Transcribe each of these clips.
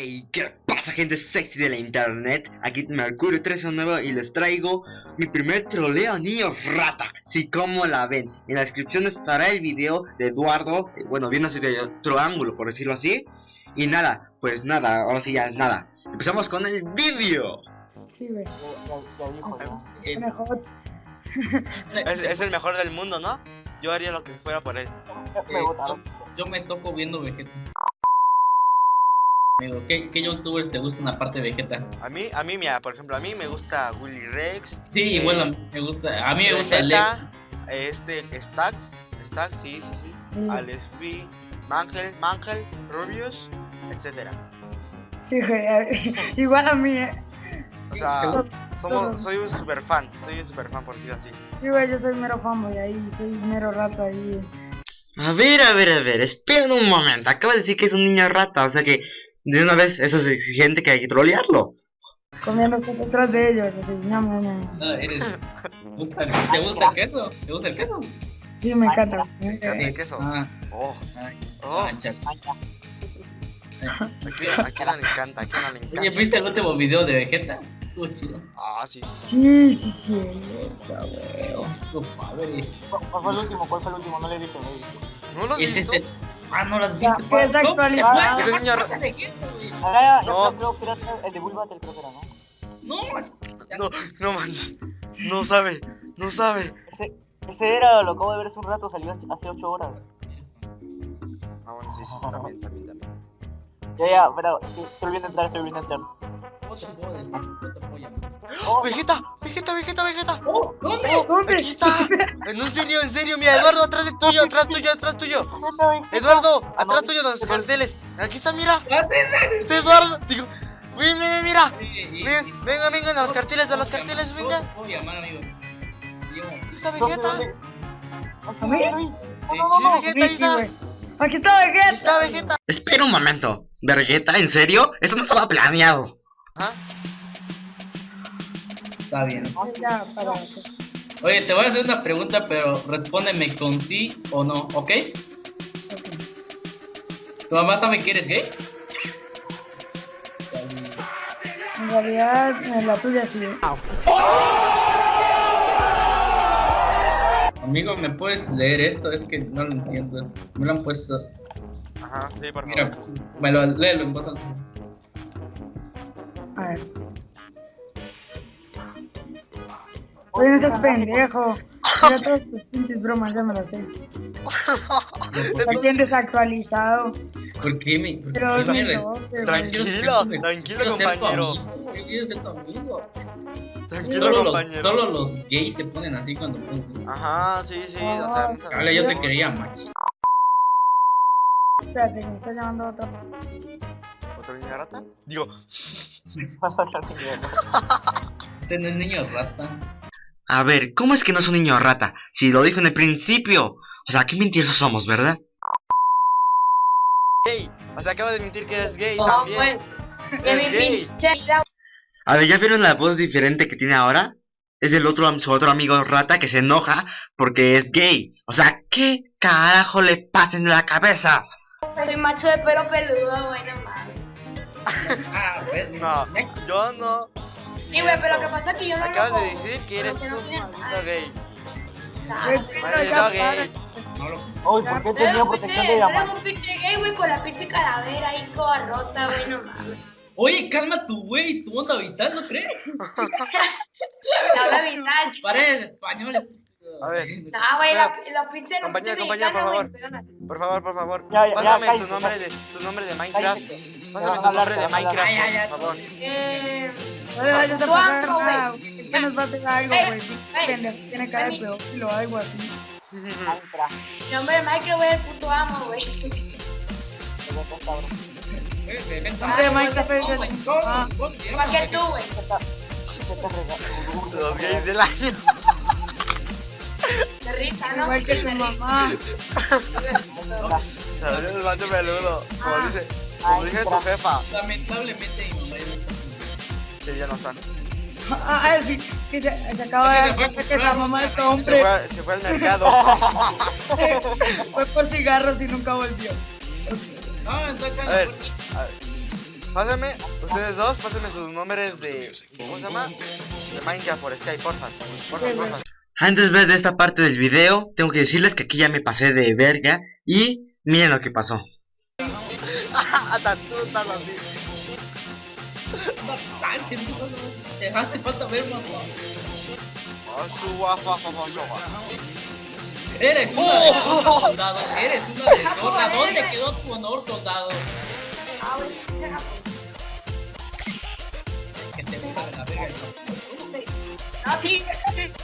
Hey, ¿qué pasa gente sexy de la internet? Aquí Mercurio 309 y les traigo mi primer troleo a niños rata. Si como la ven, en la descripción estará el video de Eduardo eh, Bueno, viendo de otro ángulo, por decirlo así. Y nada, pues nada, ahora sí ya nada. Empezamos con el vídeo Sí, güey. Es, es el mejor del mundo, ¿no? Yo haría lo que fuera por él. Eh, yo, yo me toco viendo Vegeta. Amigo, ¿qué, ¿qué youtubers te gustan aparte de Vegeta? A mí, a mí, mira, por ejemplo, a mí me gusta Willy Rex Sí, eh, igual a mí me gusta. A mí me gusta Vegeta, Lex. Este, Stacks Stacks, sí, sí, sí Mm. Alex B, Mangel, Mangel, Rubius, etcétera Sí, güey, igual a mí, eh. O Sí, sea, somos, soy un super fan, soy un super fan por decirlo así Sí, güey, yo soy mero fanboy ahí, soy mero rato ahí. A ver, a ver, a ver, esperen un momento Acaba de decir que es un niño rata, o sea que De una vez eso es exigente que hay que trolearlo Comiendo cosas atrás de ellos, así, ñam, ñam, ñam. No, eres. gusta- ¿Te gusta el queso? ¿Te gusta el queso? Sí, me encanta. ¿El queso? Ah, Oh, ah, oh, mancha. ¿a quién, a quién no le encanta? ¿A quién no le encanta? Oye, ¿viste el último video de Vegeta? Estuvo chido. Ah, sí, sí Sí, sí. Estuvo su padre. ¿Cuál fue el último? ¿Cuál fue el último? No le he visto, no le he visto. ¿No lo has Ese es visto? el. Ah, no las Ya, viste. que es ¿Cómo te actualidad. puedes Ese señor-? Ah, ya, ya, No. creo, que era el de creo que era, ¿no? No, No, no manches. No sabe, no sabe. Ese, ese era, lo acabo de ver hace un rato, salió hace hace 8 horas. Ah, bueno, sí, sí, también, también, también. Ya, ya, pero estoy volviendo a entrar, estoy volviendo a entrar. ¿Cómo te puedo decir? ¿Cómo te puedo llamar? Oh, Vegeta, Vegeta, Vegeta, Vegeta. ¡Oh! ¿Dónde? Oh, ¿Dónde? aquí está. En un serio, en serio, mira, Eduardo, atrás de tuyo, atrás tuyo, atrás tuyo. Vegeta, Vegeta. Eduardo, atrás tuyo de los carteles. Aquí está, mira. ¡Ah! Está Eduardo. Digo, ven, ven, mira. Ven, venga, venga, a los carteles, a los ¿Puedo carteles, venga. Aquí está ¿Dónde, Vegeta. sí. Vegeta, ahí está. Aquí está Ahí Vegeta. está Vegeta. Espera un momento Vergueta, ¿en serio? Eso no estaba planeado ¿Ah? Está bien. Para. Oye, te voy a hacer una pregunta, pero respóndeme con sí o no, ¿ok? ¿Tu mamá sabe que eres gay? En realidad, la tuya sí. Amigo, ¿me puedes leer esto? Es que no lo entiendo. Me lo han puesto. Ajá, sí, por Mira, favor. me lo léelo en voz alta. A ver. Oye, no seas pendejo. Mira todas tus pinches bromas, ya me las sé. Está bien desactualizado. ¿Por qué me.? Por Pero qué me re- 2012, güey. Tranquilo, tranquilo, tu compañero. yo quiero ser tu amigo. Tranquilo, Solo los, compañero. solo los gays se ponen así cuando ponen. Ajá, sí, sí, o sea, no Cable, yo te creía, macho. Espérate, me está llamando otro. ¿Otro niño rata? Digo, Este no es niño rata. A ver, ¿cómo es que no es un niño rata? Si lo dijo en el principio O sea, qué mentirosos somos, ¿verdad? gay. O sea, acaba de mentir que es gay Oh, también. Es gay. A ver, ¿ya vieron la voz diferente que tiene ahora? Es del otro, su otro amigo rata que se enoja porque es gay. O sea, ¿qué carajo le pasa en la cabeza? Soy macho de pelo peludo, bueno, mames. Ah, pues, No, yo no. Sí, güey, pero lo que pasa es que yo no Acabas lo de decir que eres que no un maldito gay. Ah, Maldito ya gay. para. No lo. Uy, ¿por qué tenía un protección pinche- de eres llamar? un pinche gay, güey, con la pinche calavera ahí toda rota, güey, no mames. Oye, calma tu güey, tu onda vital, ¿no crees? La hora vital. Paredes español, estúpido. A ver. No, güey, la, la pinche Compañía, compañía, por favor. Por favor, por favor. Ya, ya, ya, Pásame tu cállate, nombre de tu nombre de Minecraft. Cállate. Pásame Ya, tu hablar, nombre de. Minecraft, Ya, ya, ya. por favor. Eh. No le vayas a pasar nada. güey. Es que nos va a hacer algo, Ey, güey. Pendejo, Tiene cara de ey. pedófilo o algo así. Nombre de Michael, güey, el puto amo, güey. Hombre de Minecraft es el- Ah, Igual que tú, güey. Los gays del año. De risa, ¿no? igual que tu mamá. El macho peludo. Como dice, como dice tu jefa. Lamentablemente mi mamá ya no está. Sí, ya no está. Ah, ah, sí. Es que se, se acaba de dar que la mamá es Se hombre. fue, se fue al mercado. Fue por cigarros y nunca volvió. No, está acá. A ver, a ver. Pásenme, ustedes dos, pásenme sus nombres de. ¿Cómo se llama? De Minecraft por Skype, porfas. Porfas, porfas. Antes de ver esta parte del video, tengo que decirles que aquí ya me pasé de verga y miren lo que pasó. Bastante, Te hace falta ver más. Oh. Eres una de zorra, soldado. Eres una de zorra. ¿Dónde quedó tu honor, soldado? Ah, Que te gusta la verga. No, sí.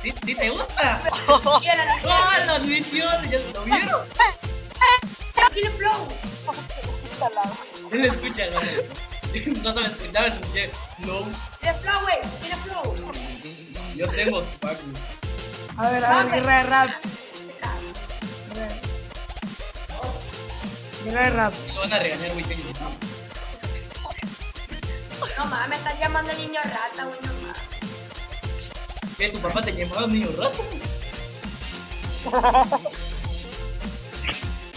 ¿Sí, sí te gusta? ¡Ah, lo admitió! ¿Ya lo vieron? Tiene flow. ¿No? No sabes escuchar, escuché. No, Tiene flow, güey. Tiene flow. yo tengo spark. A ver, a ver, guerra de rap. Guerra de rap. Me van a regañar, güey. No mames, me están llamando niño rata, güey, no mames. ¿Qué? ¿Tu papá te llamaba niño rato?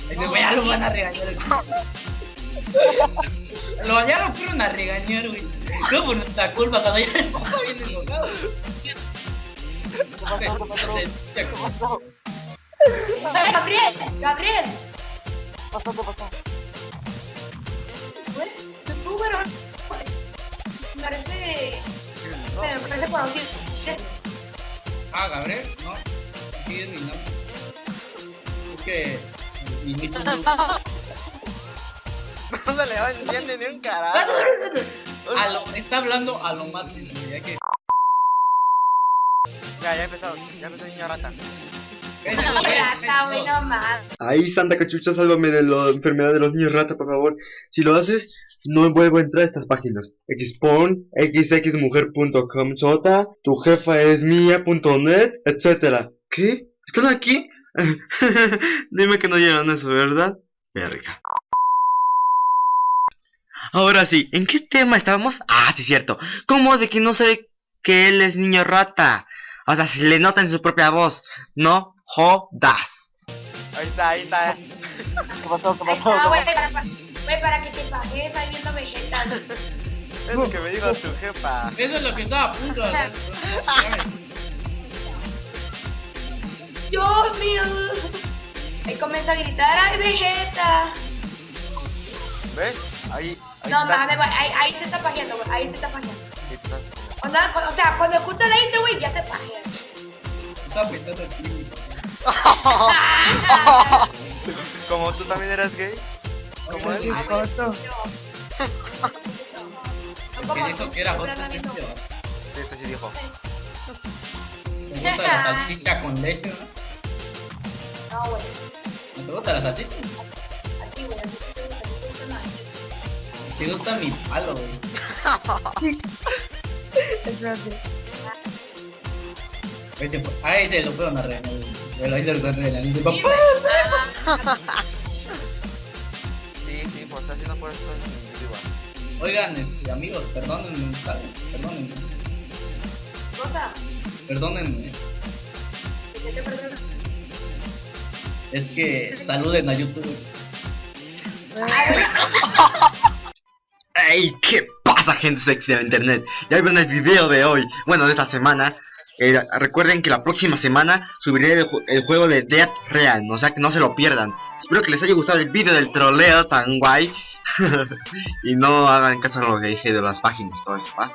Ese güey ya lo van a regañar. Lo, ya lo fueron a regañar, güey. No por nuestra culpa, cuando ya papá viene enojado. ¡Eh, Gabriel! ¡Gabriel! pasó? ¿Qué pasó? Pues, pero... Me parece... Me parece conocido. Ah, Gabriel, no. Sí, es mi nombre. Es que. No se le va entiende ni un carajo. a lo, está hablando a lo más ya que. Ya, ya empezó. Ya empezó el niño rata. Niño rata, güey, no mames. Ahí, Santa Cachucha, sálvame de la enfermedad de los niños rata, por favor. Si lo haces, no vuelvo a entrar a estas páginas. Xpon, xxmujer.com, chota, tu jefa es mía.net, etcétera. ¿Qué? ¿Están aquí? Dime que no llegan eso, ¿verdad? Verga. Ahora sí, ¿en qué tema estábamos? Ah, sí, cierto. ¿Cómo de que no sabe que él es niño rata? O sea, se le nota en su propia voz. No jodas. Ahí está, ahí está. ¿Qué pasó? ¿Qué Ahí pasó? está, ¿Qué güey, pasó? para, güey, para que te pagues ahí viendo Vegeta. Es lo que me dijo tu jefa. Eso es lo que estaba a punto de hacer. Dios mío. Ahí comienza a gritar, ¡ay, Vegeta! ¿Ves? Ahí. No güey, ahí, ahí se está pajeando, güey, ahí se está pajeando. Ahí está. Cuando, o sea, cuando escucha la intro, güey, ya se pajea. Como tú también eras gay. Como él. Es Joto. Como dijo que era este. viendo- Sí, este sí dijo. Me gusta la salchicha con leche, ¿no? No, güey, ¿No te gusta la salchicha? Te gusta mi palo, güey. Espérate. Ahí se fue. Ahí se lo fueron a regañar, güey. Pero ahí se lo a regañar. Dice, papá. Sí, sí, por estar haciendo por esto en. Oigan, este, amigos, perdónenme, ¿saben? Perdónenme. Cosa, Perdónenme. ¿qué te perdona? Es que saluden a YouTube. ¿Qué pasa, gente sexy de internet? Ya vieron el video de hoy, bueno, de esta semana. Eh, recuerden que la próxima semana subiré el, ju- el juego de Dead Real, o sea que no se lo pierdan. Espero que les haya gustado el video del troleo tan guay. y no hagan caso a lo que dije de las páginas, todo eso, ¿va?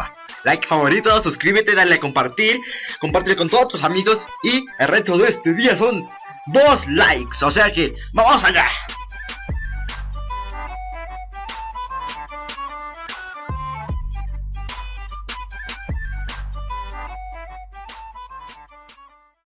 Va. Like favorito, suscríbete, dale a compartir, compártelo con todos tus amigos. Y el reto de este día son dos likes, o sea que, ¡vamos allá!